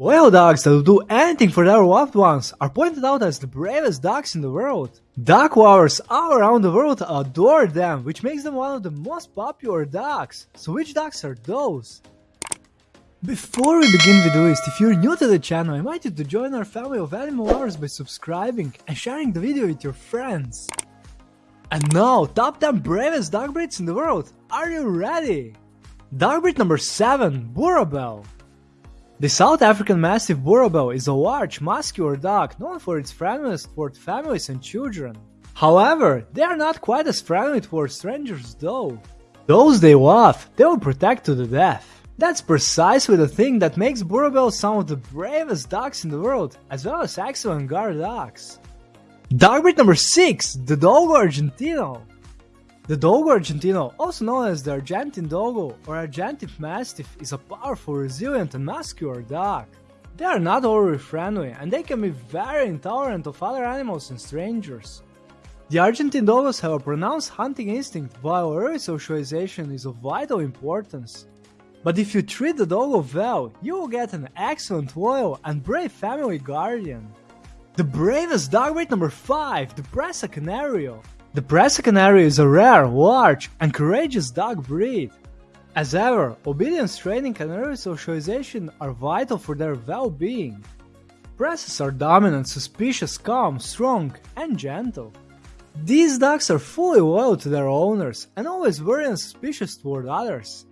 Loyal dogs that will do anything for their loved ones are pointed out as the bravest dogs in the world. Dog lovers all around the world adore them, which makes them one of the most popular dogs. So which dogs are those? Before we begin with the list, if you're new to the channel, I invite you to join our family of animal lovers by subscribing and sharing the video with your friends. And now, top 10 bravest dog breeds in the world. Are you ready? Dog breed number 7, Boerboel. The South African Mastiff Boerboel is a large, muscular dog known for its friendliness toward families and children. However, they are not quite as friendly toward strangers though. Those they love, they will protect to the death. That's precisely the thing that makes Boerboel some of the bravest dogs in the world, as well as excellent guard dogs. Dog breed number 6, the Dogo Argentino. The Dogo Argentino, also known as the Argentine Dogo or Argentine Mastiff, is a powerful, resilient and muscular dog. They are not overly friendly and they can be very intolerant of other animals and strangers. The Argentine Dogos have a pronounced hunting instinct while early socialization is of vital importance. But if you treat the Dogo well, you will get an excellent, loyal and brave family guardian. The bravest dog breed number 5, the Presa Canario. The Presa Canario is a rare, large, and courageous dog breed. As ever, obedience training and early socialization are vital for their well-being. Presas are dominant, suspicious, calm, strong, and gentle. These dogs are fully loyal to their owners and always very unsuspicious toward others.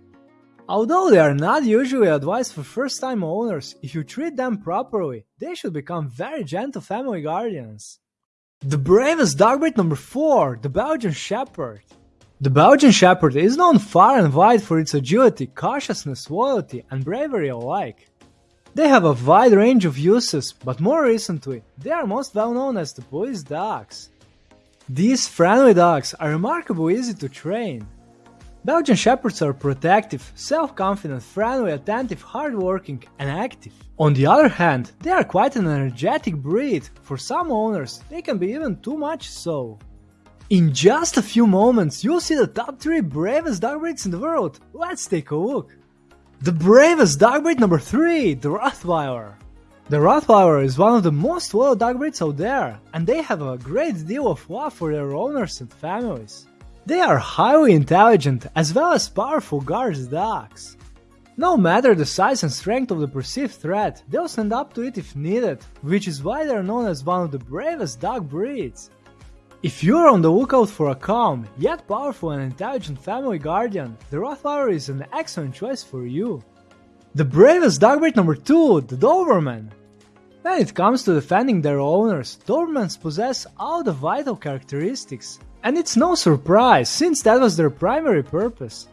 Although they are not usually advised for first-time owners, if you treat them properly, they should become very gentle family guardians. The bravest dog breed number 4, the Belgian Shepherd. The Belgian Shepherd is known far and wide for its agility, cautiousness, loyalty, and bravery alike. They have a wide range of uses, but more recently, they are most well known as the police dogs. These friendly dogs are remarkably easy to train. Belgian Shepherds are protective, self-confident, friendly, attentive, hardworking, and active. On the other hand, they are quite an energetic breed. For some owners, they can be even too much so. In just a few moments, you'll see the top 3 bravest dog breeds in the world. Let's take a look. The bravest dog breed number 3, the Rottweiler. The Rottweiler is one of the most loyal dog breeds out there, and they have a great deal of love for their owners and families. They are highly intelligent as well as powerful guard dogs. No matter the size and strength of the perceived threat, they'll stand up to it if needed, which is why they're known as one of the bravest dog breeds. If you're on the lookout for a calm, yet powerful and intelligent family guardian, the Rottweiler is an excellent choice for you. The bravest dog breed number 2, the Doberman. When it comes to defending their owners, Dobermans possess all the vital characteristics. And it's no surprise, since that was their primary purpose.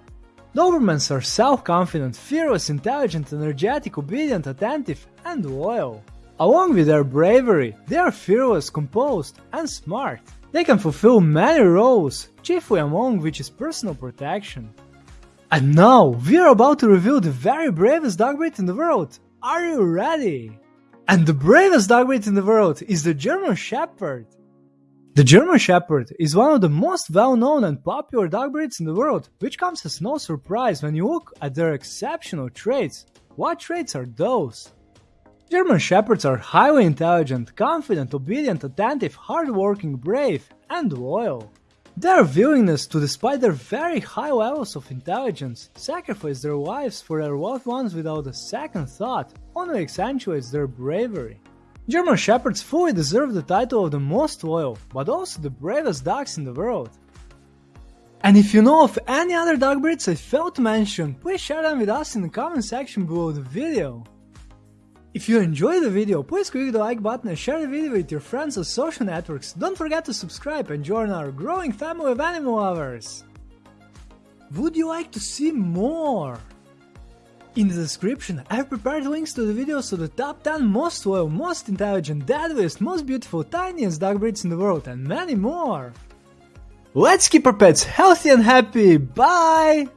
Dobermans are self-confident, fearless, intelligent, energetic, obedient, attentive, and loyal. Along with their bravery, they are fearless, composed, and smart. They can fulfill many roles, chiefly among which is personal protection. And now, we're about to reveal the very bravest dog breed in the world. Are you ready? And the bravest dog breed in the world is the German Shepherd. The German Shepherd is one of the most well-known and popular dog breeds in the world, which comes as no surprise when you look at their exceptional traits. What traits are those? German Shepherds are highly intelligent, confident, obedient, attentive, hardworking, brave, and loyal. Their willingness to, despite their very high levels of intelligence, sacrifice their lives for their loved ones without a second thought only accentuates their bravery. German Shepherds fully deserve the title of the most loyal, but also the bravest dogs in the world. And if you know of any other dog breeds I failed to mention, please share them with us in the comment section below the video. If you enjoyed the video, please click the like button and share the video with your friends on social networks. Don't forget to subscribe and join our growing family of animal lovers. Would you like to see more? In the description, I have prepared links to the videos of the top 10 most loyal, most intelligent, deadliest, most beautiful, tiniest dog breeds in the world and many more. Let's keep our pets healthy and happy, bye!